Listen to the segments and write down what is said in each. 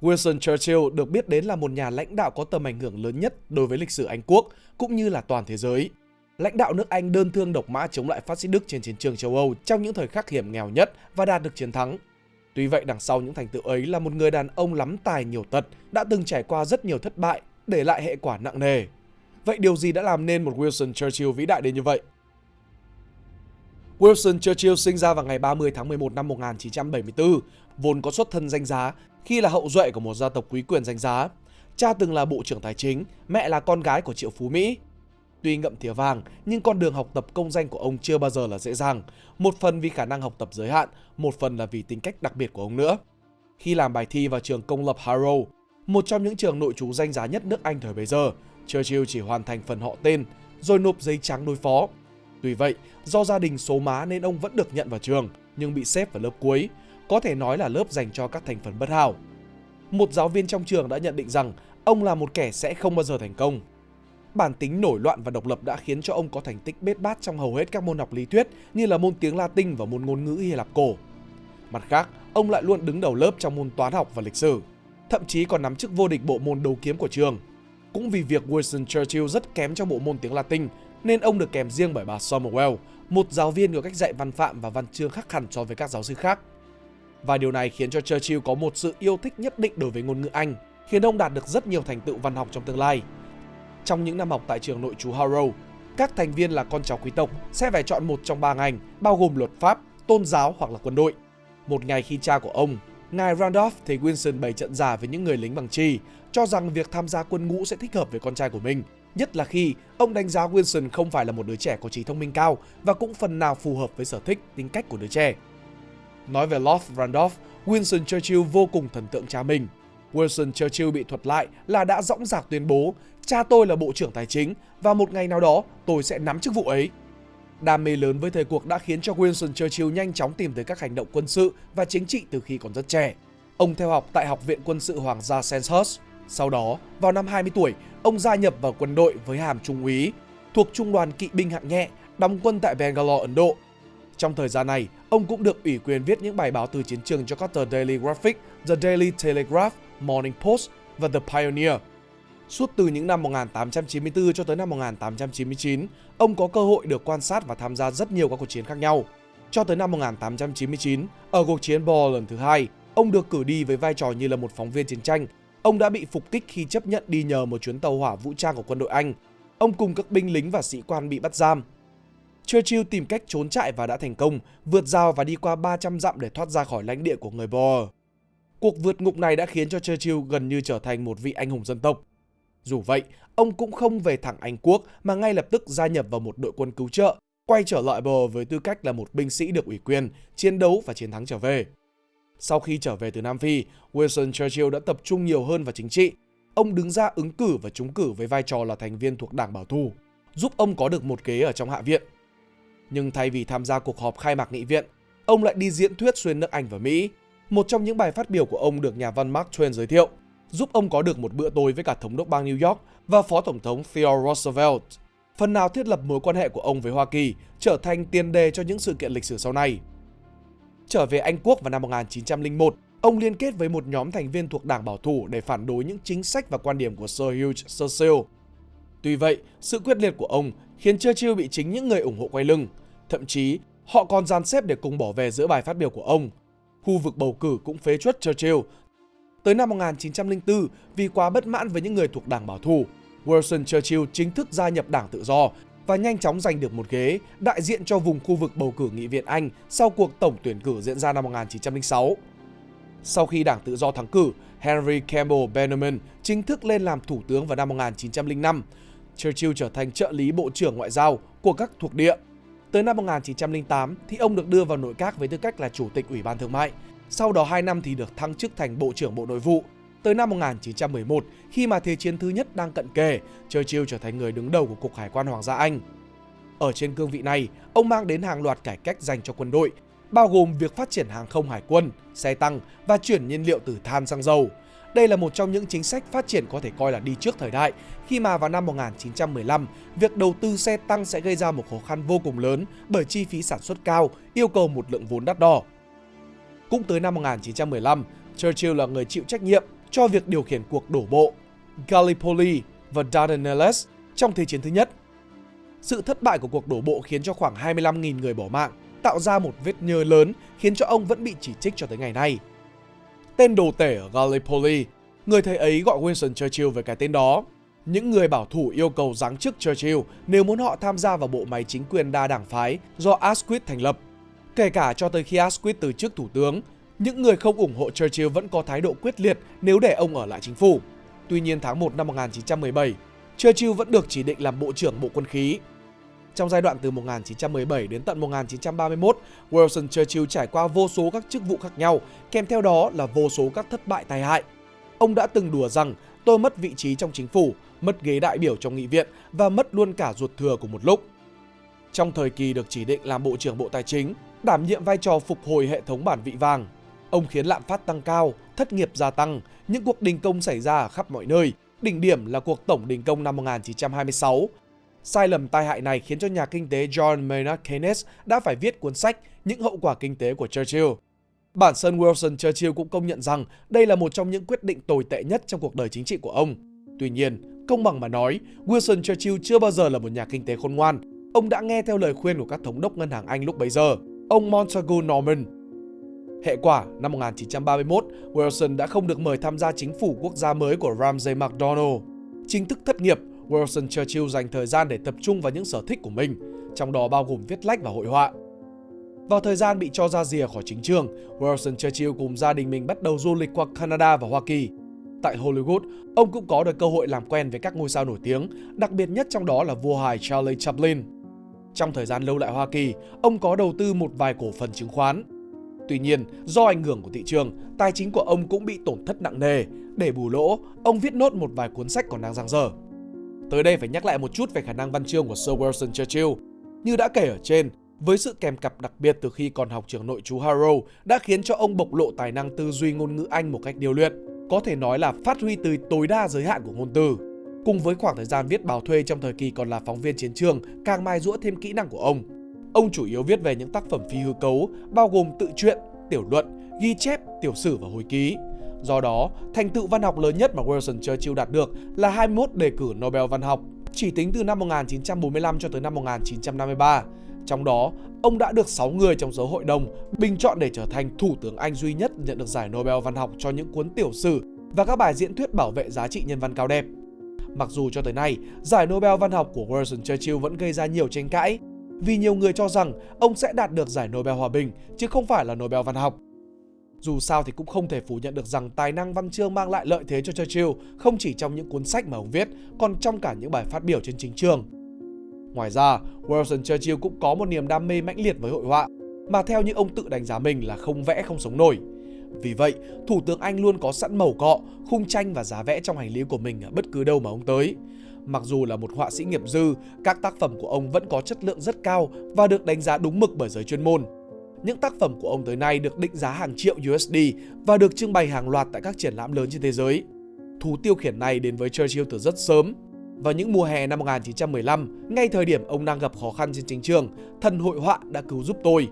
Winston Churchill được biết đến là một nhà lãnh đạo có tầm ảnh hưởng lớn nhất đối với lịch sử Anh quốc cũng như là toàn thế giới. Lãnh đạo nước Anh đơn thương độc mã chống lại phát xít Đức trên chiến trường châu Âu trong những thời khắc hiểm nghèo nhất và đạt được chiến thắng. Tuy vậy đằng sau những thành tựu ấy là một người đàn ông lắm tài nhiều tật, đã từng trải qua rất nhiều thất bại, để lại hệ quả nặng nề. Vậy điều gì đã làm nên một Winston Churchill vĩ đại đến như vậy? Wilson Churchill sinh ra vào ngày 30 tháng 11 năm 1974, vốn có xuất thân danh giá khi là hậu duệ của một gia tộc quý quyền danh giá. Cha từng là bộ trưởng tài chính, mẹ là con gái của triệu phú Mỹ. Tuy ngậm thìa vàng, nhưng con đường học tập công danh của ông chưa bao giờ là dễ dàng. Một phần vì khả năng học tập giới hạn, một phần là vì tính cách đặc biệt của ông nữa. Khi làm bài thi vào trường công lập Harrow, một trong những trường nội trú danh giá nhất nước Anh thời bấy giờ, Churchill chỉ hoàn thành phần họ tên, rồi nộp giấy trắng đối phó. Tuy vậy, do gia đình số má nên ông vẫn được nhận vào trường, nhưng bị xếp vào lớp cuối, có thể nói là lớp dành cho các thành phần bất hảo. Một giáo viên trong trường đã nhận định rằng ông là một kẻ sẽ không bao giờ thành công. Bản tính nổi loạn và độc lập đã khiến cho ông có thành tích bết bát trong hầu hết các môn học lý thuyết như là môn tiếng Latin và môn ngôn ngữ Hy Lạp cổ. Mặt khác, ông lại luôn đứng đầu lớp trong môn toán học và lịch sử, thậm chí còn nắm chức vô địch bộ môn đấu kiếm của trường. Cũng vì việc Winston Churchill rất kém trong bộ môn tiếng Latin, nên ông được kèm riêng bởi bà Somerwell, một giáo viên có cách dạy văn phạm và văn chương khác hẳn so với các giáo sư khác. Và điều này khiến cho Churchill có một sự yêu thích nhất định đối với ngôn ngữ Anh, khiến ông đạt được rất nhiều thành tựu văn học trong tương lai. Trong những năm học tại trường nội trú Harrow, các thành viên là con cháu quý tộc sẽ phải chọn một trong ba ngành, bao gồm luật pháp, tôn giáo hoặc là quân đội. Một ngày khi cha của ông, ngài Randolph thấy Wilson bày trận giả với những người lính bằng chi, cho rằng việc tham gia quân ngũ sẽ thích hợp với con trai của mình, nhất là khi ông đánh giá Wilson không phải là một đứa trẻ có trí thông minh cao và cũng phần nào phù hợp với sở thích, tính cách của đứa trẻ. Nói về Lord Randolph, Winston Churchill vô cùng thần tượng cha mình. Wilson Churchill bị thuật lại là đã dõng dạc tuyên bố cha tôi là bộ trưởng tài chính và một ngày nào đó tôi sẽ nắm chức vụ ấy. Đam mê lớn với thời cuộc đã khiến cho Winston Churchill nhanh chóng tìm tới các hành động quân sự và chính trị từ khi còn rất trẻ. Ông theo học tại Học viện Quân sự Hoàng gia Sandhurst. Sau đó, vào năm 20 tuổi, ông gia nhập vào quân đội với hàm trung úy, thuộc trung đoàn kỵ binh hạng nhẹ, đóng quân tại Bangalore, Ấn Độ. Trong thời gian này, ông cũng được ủy quyền viết những bài báo từ chiến trường cho các tờ Daily Graphic, The Daily Telegraph, Morning Post và The Pioneer. Suốt từ những năm 1894 cho tới năm 1899, ông có cơ hội được quan sát và tham gia rất nhiều các cuộc chiến khác nhau. Cho tới năm 1899, ở cuộc chiến Boer lần thứ hai, ông được cử đi với vai trò như là một phóng viên chiến tranh. Ông đã bị phục kích khi chấp nhận đi nhờ một chuyến tàu hỏa vũ trang của quân đội Anh. Ông cùng các binh lính và sĩ quan bị bắt giam. Churchill tìm cách trốn chạy và đã thành công, vượt rào và đi qua 300 dặm để thoát ra khỏi lãnh địa của người Boer. Cuộc vượt ngục này đã khiến cho Churchill gần như trở thành một vị anh hùng dân tộc. Dù vậy, ông cũng không về thẳng Anh quốc mà ngay lập tức gia nhập vào một đội quân cứu trợ, quay trở lại bờ với tư cách là một binh sĩ được ủy quyền, chiến đấu và chiến thắng trở về. Sau khi trở về từ Nam Phi, Winston Churchill đã tập trung nhiều hơn vào chính trị. Ông đứng ra ứng cử và trúng cử với vai trò là thành viên thuộc Đảng Bảo thủ, giúp ông có được một ghế ở trong Hạ viện. Nhưng thay vì tham gia cuộc họp khai mạc nghị viện, ông lại đi diễn thuyết xuyên nước Anh và Mỹ. Một trong những bài phát biểu của ông được nhà văn Mark Twain giới thiệu giúp ông có được một bữa tối với cả thống đốc bang New York và phó tổng thống Theodore Roosevelt. Phần nào thiết lập mối quan hệ của ông với Hoa Kỳ trở thành tiền đề cho những sự kiện lịch sử sau này. Trở về Anh Quốc vào năm 1901, ông liên kết với một nhóm thành viên thuộc Đảng Bảo thủ để phản đối những chính sách và quan điểm của Sir Hugh Churchill. Tuy vậy, sự quyết liệt của ông khiến Churchill bị chính những người ủng hộ quay lưng. Thậm chí, họ còn dàn xếp để cùng bỏ về giữa bài phát biểu của ông. Khu vực bầu cử cũng phế chuất Churchill Tới năm 1904, vì quá bất mãn với những người thuộc đảng bảo thủ, Wilson Churchill chính thức gia nhập đảng tự do và nhanh chóng giành được một ghế đại diện cho vùng khu vực bầu cử nghị viện Anh sau cuộc tổng tuyển cử diễn ra năm 1906. Sau khi đảng tự do thắng cử, Henry Campbell Bannerman chính thức lên làm thủ tướng vào năm 1905. Churchill trở thành trợ lý bộ trưởng ngoại giao của các thuộc địa. Tới năm 1908 thì ông được đưa vào nội các với tư cách là chủ tịch Ủy ban Thương mại sau đó 2 năm thì được thăng chức thành Bộ trưởng Bộ Nội vụ. Tới năm 1911, khi mà Thế chiến thứ nhất đang cận kề, Churchill trở thành người đứng đầu của Cục Hải quan Hoàng gia Anh. Ở trên cương vị này, ông mang đến hàng loạt cải cách dành cho quân đội, bao gồm việc phát triển hàng không hải quân, xe tăng và chuyển nhiên liệu từ than sang dầu. Đây là một trong những chính sách phát triển có thể coi là đi trước thời đại, khi mà vào năm 1915, việc đầu tư xe tăng sẽ gây ra một khó khăn vô cùng lớn bởi chi phí sản xuất cao, yêu cầu một lượng vốn đắt đỏ. Cũng tới năm 1915, Churchill là người chịu trách nhiệm cho việc điều khiển cuộc đổ bộ Gallipoli và Dardanelles trong Thế chiến thứ nhất. Sự thất bại của cuộc đổ bộ khiến cho khoảng 25.000 người bỏ mạng, tạo ra một vết nhơ lớn khiến cho ông vẫn bị chỉ trích cho tới ngày nay. Tên đồ tể ở Gallipoli, người thầy ấy gọi Winston Churchill về cái tên đó. Những người bảo thủ yêu cầu giáng chức Churchill nếu muốn họ tham gia vào bộ máy chính quyền đa đảng phái do Asquith thành lập. Kể cả cho tới khi Asquith từ chức thủ tướng, những người không ủng hộ Churchill vẫn có thái độ quyết liệt nếu để ông ở lại chính phủ. Tuy nhiên tháng 1 năm 1917, Churchill vẫn được chỉ định làm Bộ trưởng Bộ Quân khí. Trong giai đoạn từ 1917 đến tận 1931, Wilson Churchill trải qua vô số các chức vụ khác nhau, kèm theo đó là vô số các thất bại tai hại. Ông đã từng đùa rằng tôi mất vị trí trong chính phủ, mất ghế đại biểu trong nghị viện và mất luôn cả ruột thừa của một lúc. Trong thời kỳ được chỉ định làm Bộ trưởng Bộ Tài chính, đảm nhiệm vai trò phục hồi hệ thống bản vị vàng, ông khiến lạm phát tăng cao, thất nghiệp gia tăng, những cuộc đình công xảy ra ở khắp mọi nơi, đỉnh điểm là cuộc tổng đình công năm 1926. Sai lầm tai hại này khiến cho nhà kinh tế John Maynard Keynes đã phải viết cuốn sách Những hậu quả kinh tế của Churchill. Bản thân Wilson Churchill cũng công nhận rằng đây là một trong những quyết định tồi tệ nhất trong cuộc đời chính trị của ông. Tuy nhiên, công bằng mà nói, Wilson Churchill chưa bao giờ là một nhà kinh tế khôn ngoan. Ông đã nghe theo lời khuyên của các thống đốc ngân hàng Anh lúc bấy giờ, ông Montagu Norman. Hệ quả, năm 1931, Wilson đã không được mời tham gia chính phủ quốc gia mới của Ramsay MacDonald. Chính thức thất nghiệp, Wilson Churchill dành thời gian để tập trung vào những sở thích của mình, trong đó bao gồm viết lách và hội họa. Vào thời gian bị cho ra rìa khỏi chính trường, Wilson Churchill cùng gia đình mình bắt đầu du lịch qua Canada và Hoa Kỳ. Tại Hollywood, ông cũng có được cơ hội làm quen với các ngôi sao nổi tiếng, đặc biệt nhất trong đó là vua hài Charlie Chaplin. Trong thời gian lâu lại Hoa Kỳ, ông có đầu tư một vài cổ phần chứng khoán. Tuy nhiên, do ảnh hưởng của thị trường, tài chính của ông cũng bị tổn thất nặng nề. Để bù lỗ, ông viết nốt một vài cuốn sách còn đang dang dở. Tới đây phải nhắc lại một chút về khả năng văn chương của Sir Winston Churchill. Như đã kể ở trên, với sự kèm cặp đặc biệt từ khi còn học trường nội trú Harrow đã khiến cho ông bộc lộ tài năng tư duy ngôn ngữ Anh một cách điều luyện, có thể nói là phát huy từ tối đa giới hạn của ngôn từ. Cùng với khoảng thời gian viết báo thuê trong thời kỳ còn là phóng viên chiến trường, càng mai rũa thêm kỹ năng của ông. Ông chủ yếu viết về những tác phẩm phi hư cấu, bao gồm tự truyện, tiểu luận, ghi chép, tiểu sử và hồi ký. Do đó, thành tựu văn học lớn nhất mà Wilson Churchill đạt được là 21 đề cử Nobel văn học, chỉ tính từ năm 1945 cho tới năm 1953. Trong đó, ông đã được 6 người trong số hội đồng bình chọn để trở thành thủ tướng Anh duy nhất nhận được giải Nobel văn học cho những cuốn tiểu sử và các bài diễn thuyết bảo vệ giá trị nhân văn cao đẹp. Mặc dù cho tới nay, giải Nobel văn học của Winston Churchill vẫn gây ra nhiều tranh cãi, vì nhiều người cho rằng ông sẽ đạt được giải Nobel hòa bình chứ không phải là Nobel văn học. Dù sao thì cũng không thể phủ nhận được rằng tài năng văn chương mang lại lợi thế cho Churchill không chỉ trong những cuốn sách mà ông viết, còn trong cả những bài phát biểu trên chính trường. Ngoài ra, Wilson Churchill cũng có một niềm đam mê mãnh liệt với hội họa, mà theo như ông tự đánh giá mình là không vẽ không sống nổi. Vì vậy, Thủ tướng Anh luôn có sẵn màu cọ, khung tranh và giá vẽ trong hành lý của mình ở bất cứ đâu mà ông tới. Mặc dù là một họa sĩ nghiệp dư, các tác phẩm của ông vẫn có chất lượng rất cao và được đánh giá đúng mực bởi giới chuyên môn. Những tác phẩm của ông tới nay được định giá hàng triệu USD và được trưng bày hàng loạt tại các triển lãm lớn trên thế giới. Thú tiêu khiển này đến với Churchill từ rất sớm. Vào những mùa hè năm 1915, ngay thời điểm ông đang gặp khó khăn trên chính trường, thần hội họa đã cứu giúp tôi.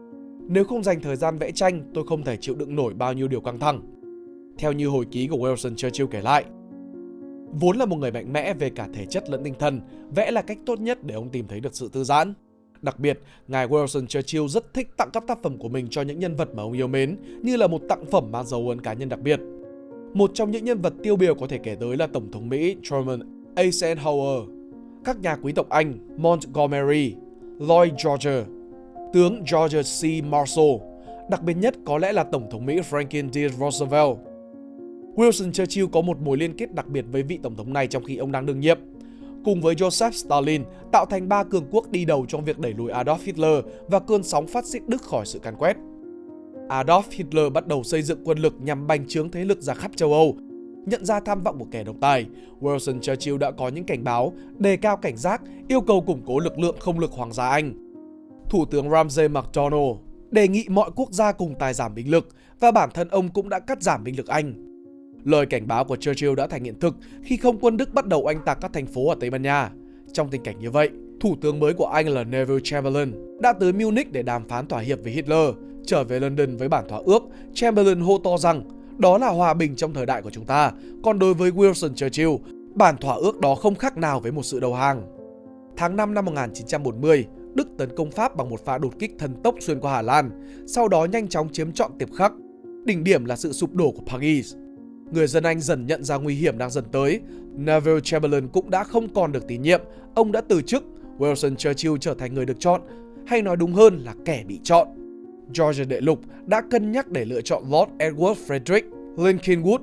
Nếu không dành thời gian vẽ tranh, tôi không thể chịu đựng nổi bao nhiêu điều căng thẳng. Theo như hồi ký của Wilson Churchill kể lại, Vốn là một người mạnh mẽ về cả thể chất lẫn tinh thần, vẽ là cách tốt nhất để ông tìm thấy được sự thư giãn. Đặc biệt, ngài Wilson Churchill rất thích tặng các tác phẩm của mình cho những nhân vật mà ông yêu mến, như là một tặng phẩm mang dấu ấn cá nhân đặc biệt. Một trong những nhân vật tiêu biểu có thể kể tới là Tổng thống Mỹ Truman Eisenhower, các nhà quý tộc Anh Montgomery, Lloyd George, tướng George C. Marshall, đặc biệt nhất có lẽ là Tổng thống Mỹ Franklin D. Roosevelt. Wilson Churchill có một mối liên kết đặc biệt với vị tổng thống này trong khi ông đang đương nhiệm. Cùng với Joseph Stalin, tạo thành ba cường quốc đi đầu trong việc đẩy lùi Adolf Hitler và cơn sóng phát xít Đức khỏi sự càn quét. Adolf Hitler bắt đầu xây dựng quân lực nhằm bành trướng thế lực ra khắp châu Âu. Nhận ra tham vọng của kẻ độc tài, Wilson Churchill đã có những cảnh báo, đề cao cảnh giác, yêu cầu củng cố lực lượng không lực Hoàng gia Anh. Thủ tướng Ramsay MacDonald đề nghị mọi quốc gia cùng tài giảm binh lực và bản thân ông cũng đã cắt giảm binh lực Anh. Lời cảnh báo của Churchill đã thành hiện thực khi không quân Đức bắt đầu oanh tạc các thành phố ở Tây Ban Nha. Trong tình cảnh như vậy, thủ tướng mới của Anh là Neville Chamberlain đã tới Munich để đàm phán thỏa hiệp với Hitler. Trở về London với bản thỏa ước, Chamberlain hô to rằng đó là hòa bình trong thời đại của chúng ta. Còn đối với Wilson Churchill, bản thỏa ước đó không khác nào với một sự đầu hàng. Tháng 5 năm 1940, Đức tấn công Pháp bằng một pha đột kích thần tốc xuyên qua Hà Lan, sau đó nhanh chóng chiếm trọn Tiệp Khắc. Đỉnh điểm là sự sụp đổ của Paris. Người dân Anh dần nhận ra nguy hiểm đang dần tới. Neville Chamberlain cũng đã không còn được tín nhiệm, ông đã từ chức. Wilson Churchill trở thành người được chọn, hay nói đúng hơn là kẻ bị chọn. George đệ lục đã cân nhắc để lựa chọn Lord Edward Frederick Lincolnwood,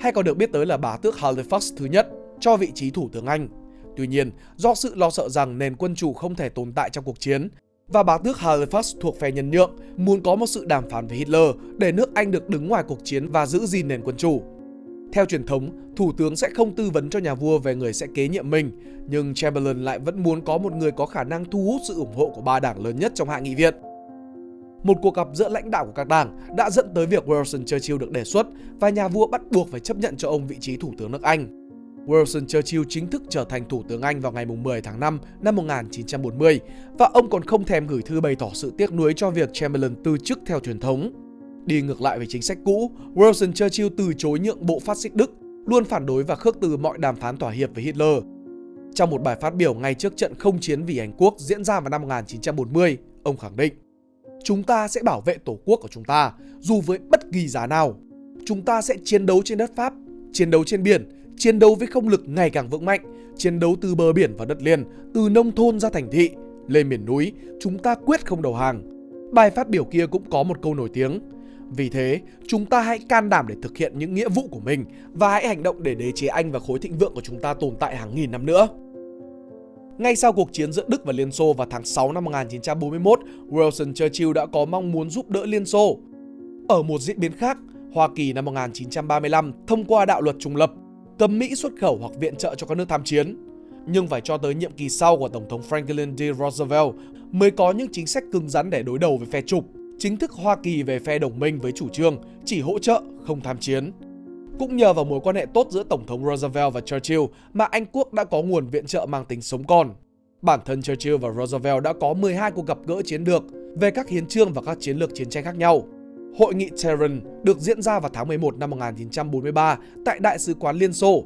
hay còn được biết tới là bá tước Halifax thứ nhất, cho vị trí thủ tướng Anh. Tuy nhiên, do sự lo sợ rằng nền quân chủ không thể tồn tại trong cuộc chiến, và bá tước Halifax thuộc phe nhân nhượng, muốn có một sự đàm phán với Hitler để nước Anh được đứng ngoài cuộc chiến và giữ gìn nền quân chủ. Theo truyền thống, thủ tướng sẽ không tư vấn cho nhà vua về người sẽ kế nhiệm mình, nhưng Chamberlain lại vẫn muốn có một người có khả năng thu hút sự ủng hộ của ba đảng lớn nhất trong hạ nghị viện. Một cuộc gặp giữa lãnh đạo của các đảng đã dẫn tới việc Wilson Churchill được đề xuất và nhà vua bắt buộc phải chấp nhận cho ông vị trí thủ tướng nước Anh. Wilson Churchill chính thức trở thành thủ tướng Anh vào ngày 10 tháng 5 năm 1940 và ông còn không thèm gửi thư bày tỏ sự tiếc nuối cho việc Chamberlain từ chức theo truyền thống. Đi ngược lại với chính sách cũ, Wilson Churchill từ chối nhượng bộ phát xít Đức, luôn phản đối và khước từ mọi đàm phán thỏa hiệp với Hitler. Trong một bài phát biểu ngay trước trận không chiến vì Anh quốc diễn ra vào năm 1940, ông khẳng định Chúng ta sẽ bảo vệ tổ quốc của chúng ta, dù với bất kỳ giá nào. Chúng ta sẽ chiến đấu trên đất Pháp, chiến đấu trên biển, chiến đấu với không lực ngày càng vững mạnh, chiến đấu từ bờ biển và đất liền, từ nông thôn ra thành thị, lên miền núi, chúng ta quyết không đầu hàng. Bài phát biểu kia cũng có một câu nổi tiếng. Vì thế, chúng ta hãy can đảm để thực hiện những nghĩa vụ của mình và hãy hành động để đế chế Anh và khối thịnh vượng của chúng ta tồn tại hàng nghìn năm nữa. Ngay sau cuộc chiến giữa Đức và Liên Xô vào tháng 6 năm 1941, wilson Churchill đã có mong muốn giúp đỡ Liên Xô. Ở một diễn biến khác, Hoa Kỳ năm 1935 thông qua đạo luật trùng lập, cấm Mỹ xuất khẩu hoặc viện trợ cho các nước tham chiến. Nhưng phải cho tới nhiệm kỳ sau của Tổng thống Franklin D. Roosevelt mới có những chính sách cứng rắn để đối đầu với phe trục. Chính thức Hoa Kỳ về phe đồng minh với chủ trương chỉ hỗ trợ, không tham chiến. Cũng nhờ vào mối quan hệ tốt giữa Tổng thống Roosevelt và Churchill mà Anh quốc đã có nguồn viện trợ mang tính sống còn. Bản thân Churchill và Roosevelt đã có 12 cuộc gặp gỡ chiến lược về các hiến trương và các chiến lược chiến tranh khác nhau. Hội nghị Tehran được diễn ra vào tháng 11 năm 1943 tại Đại sứ quán Liên Xô.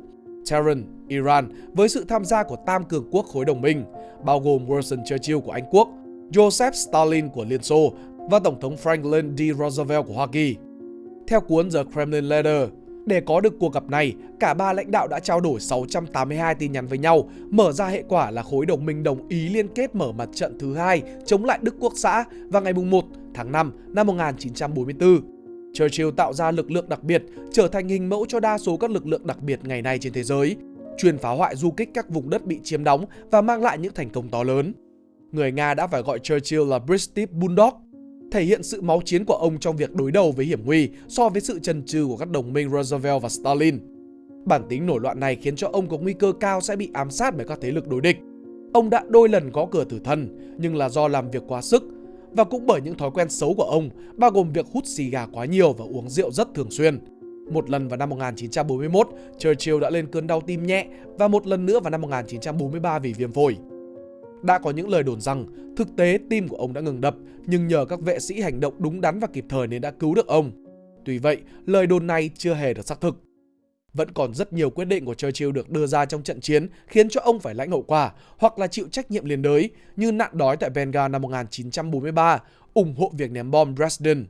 Tehran, Iran với sự tham gia của tam cường quốc khối đồng minh, bao gồm wilson Churchill của Anh Quốc, Joseph Stalin của Liên Xô và Tổng thống Franklin D. Roosevelt của Hoa Kỳ. Theo cuốn The Kremlin Letter, để có được cuộc gặp này, cả ba lãnh đạo đã trao đổi 682 tin nhắn với nhau, mở ra hệ quả là khối đồng minh đồng ý liên kết mở mặt trận thứ hai chống lại Đức Quốc xã vào ngày 1 tháng 5 năm 1944. Churchill tạo ra lực lượng đặc biệt, trở thành hình mẫu cho đa số các lực lượng đặc biệt ngày nay trên thế giới, chuyên phá hoại du kích các vùng đất bị chiếm đóng và mang lại những thành công to lớn. Người Nga đã phải gọi Churchill là British Bulldog thể hiện sự máu chiến của ông trong việc đối đầu với hiểm nguy so với sự chần chừ của các đồng minh Roosevelt và Stalin. Bản tính nổi loạn này khiến cho ông có nguy cơ cao sẽ bị ám sát bởi các thế lực đối địch. Ông đã đôi lần có cửa tử thân, nhưng là do làm việc quá sức và cũng bởi những thói quen xấu của ông, bao gồm việc hút xì gà quá nhiều và uống rượu rất thường xuyên. Một lần vào năm 1941, Churchill đã lên cơn đau tim nhẹ và một lần nữa vào năm 1943 vì viêm phổi. Đã có những lời đồn rằng thực tế tim của ông đã ngừng đập, nhưng nhờ các vệ sĩ hành động đúng đắn và kịp thời nên đã cứu được ông. Tuy vậy, lời đồn này chưa hề được xác thực. Vẫn còn rất nhiều quyết định của Churchill được đưa ra trong trận chiến khiến cho ông phải lãnh hậu quả hoặc là chịu trách nhiệm liên đới như nạn đói tại Bengal năm 1943, ủng hộ việc ném bom Dresden.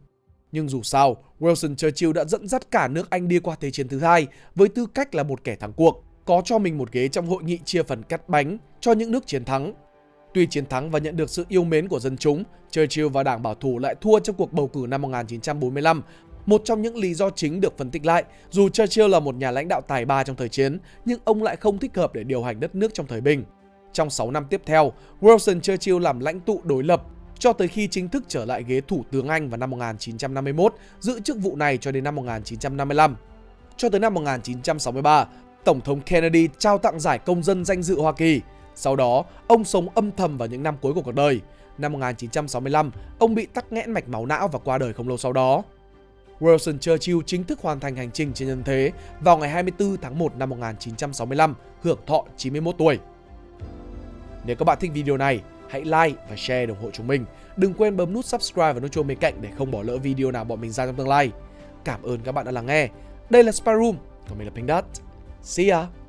Nhưng dù sao, Wilson Churchill đã dẫn dắt cả nước Anh đi qua Thế chiến thứ hai với tư cách là một kẻ thắng cuộc, có cho mình một ghế trong hội nghị chia phần cắt bánh cho những nước chiến thắng Tuy chiến thắng và nhận được sự yêu mến của dân chúng, Churchill và đảng bảo thủ lại thua trong cuộc bầu cử năm 1945. Một trong những lý do chính được phân tích lại, dù Churchill là một nhà lãnh đạo tài ba trong thời chiến, nhưng ông lại không thích hợp để điều hành đất nước trong thời bình. Trong 6 năm tiếp theo, Wilson Churchill làm lãnh tụ đối lập cho tới khi chính thức trở lại ghế thủ tướng Anh vào năm 1951, giữ chức vụ này cho đến năm 1955. Cho tới năm 1963, Tổng thống Kennedy trao tặng giải công dân danh dự Hoa Kỳ. Sau đó, ông sống âm thầm vào những năm cuối của cuộc đời. Năm 1965, ông bị tắc nghẽn mạch máu não và qua đời không lâu sau đó. Wilson Churchill chính thức hoàn thành hành trình trên nhân thế vào ngày 24 tháng 1 năm 1965, hưởng thọ 91 tuổi. Nếu các bạn thích video này, hãy like và share để ủng hộ chúng mình. Đừng quên bấm nút subscribe và nút chuông bên cạnh để không bỏ lỡ video nào bọn mình ra trong tương lai. Cảm ơn các bạn đã lắng nghe. Đây là Spy còn mình là Pink Dot. See ya!